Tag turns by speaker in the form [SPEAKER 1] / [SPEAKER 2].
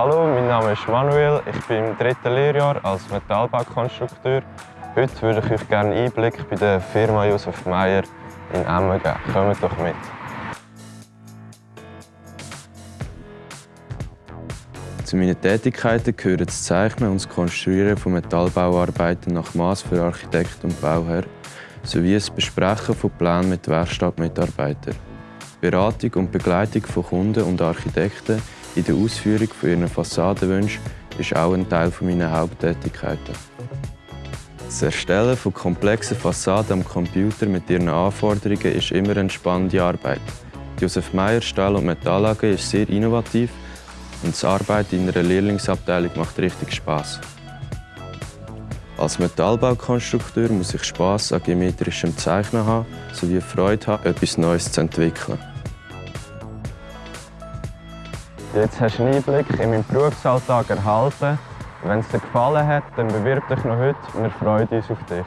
[SPEAKER 1] Hallo, mein Name ist Manuel. Ich bin im dritten Lehrjahr als Metallbaukonstrukteur. Heute würde ich euch gerne einen Einblick bei der Firma Josef Meyer in Emmen geben. Kommt doch mit.
[SPEAKER 2] Zu meinen Tätigkeiten gehören das Zeichnen und das Konstruieren von Metallbauarbeiten nach Maß für Architekt und Bauherr sowie das Besprechen von Plänen mit Werkstattmitarbeitern. Beratung und Begleitung von Kunden und Architekten in der Ausführung von ihren Fassadenwünschen ist auch ein Teil meiner Haupttätigkeiten. Das Erstellen von komplexen Fassaden am Computer mit ihren Anforderungen ist immer eine spannende Arbeit. Die Josef Meyer Stahl- und Metall AG ist sehr innovativ und das Arbeiten in einer Lehrlingsabteilung macht richtig Spaß. Als Metallbaukonstrukteur muss ich Spaß an geometrischem Zeichnen haben sowie Freude haben, etwas Neues zu entwickeln.
[SPEAKER 1] Jetzt hast du einen Einblick in meinen Berufsalltag erhalten. Wenn es dir gefallen hat, dann bewirb dich noch heute. Wir freuen uns auf dich.